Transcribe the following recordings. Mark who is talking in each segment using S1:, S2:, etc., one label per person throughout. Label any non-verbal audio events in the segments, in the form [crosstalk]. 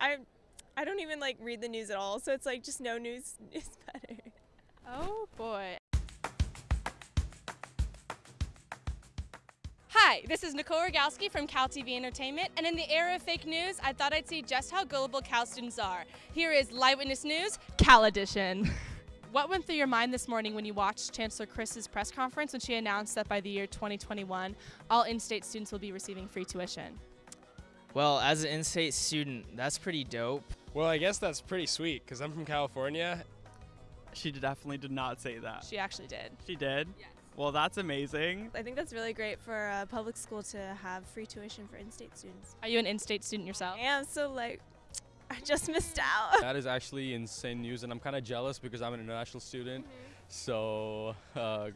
S1: I I don't even like read the news at all, so it's like just no news [laughs] is better.
S2: Oh boy. Hi, this is Nicole Rogalski from Cal TV Entertainment, and in the era of fake news, I thought I'd see just how gullible Cal students are. Here is Live Witness News, Cal Edition. [laughs] what went through your mind this morning when you watched Chancellor Christ's press conference when she announced that by the year 2021, all in-state students will be receiving free tuition?
S3: Well, as an in-state student, that's pretty dope.
S4: Well, I guess that's pretty sweet because I'm from California.
S5: She definitely did not say that.
S2: She actually did.
S5: She did?
S2: Yes.
S5: Well, that's amazing.
S1: I think that's really great for a public school to have free tuition for in-state students.
S2: Are you an in-state student yourself?
S1: I am so like [laughs] I just missed out.
S6: That is actually insane news, and I'm kind of jealous because I'm an international student. So, uh,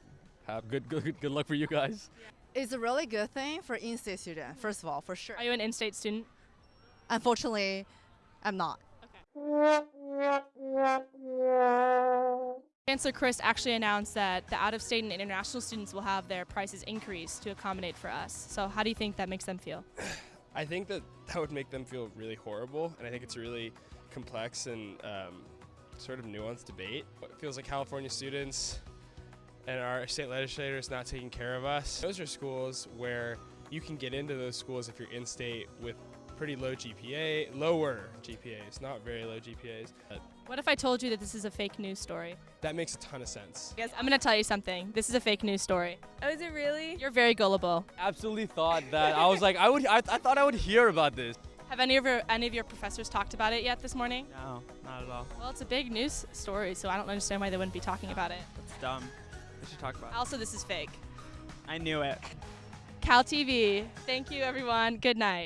S6: have good, good, good luck for you guys.
S7: It's a really good thing for in-state student, first of all, for sure.
S2: Are you an in-state student?
S7: Unfortunately, I'm not.
S2: Chancellor Christ actually announced that the out-of-state and international students will have their prices increased to accommodate for us. So how do you think that makes them feel? [sighs]
S4: I think that that would make them feel really horrible, and I think it's a really complex and um, sort of nuanced debate. It feels like California students and our state legislators not taking care of us. Those are schools where you can get into those schools if you're in-state with pretty low GPA, lower GPAs, not very low GPAs.
S2: What if I told you that this is a fake news story?
S4: that makes a ton of sense.
S2: Guys, I'm going to tell you something. This is a fake news story.
S1: Oh, is it really?
S2: You're very gullible.
S6: Absolutely thought that I was like, I would, I, I thought I would hear about this.
S2: Have any of your any of your professors talked about it yet this morning?
S5: No, not at all.
S2: Well, it's a big news story, so I don't understand why they wouldn't be talking about it.
S5: It's dumb. We should talk about.
S2: Also, this is fake.
S5: I knew it.
S2: Cal TV. Thank you, everyone. Good night.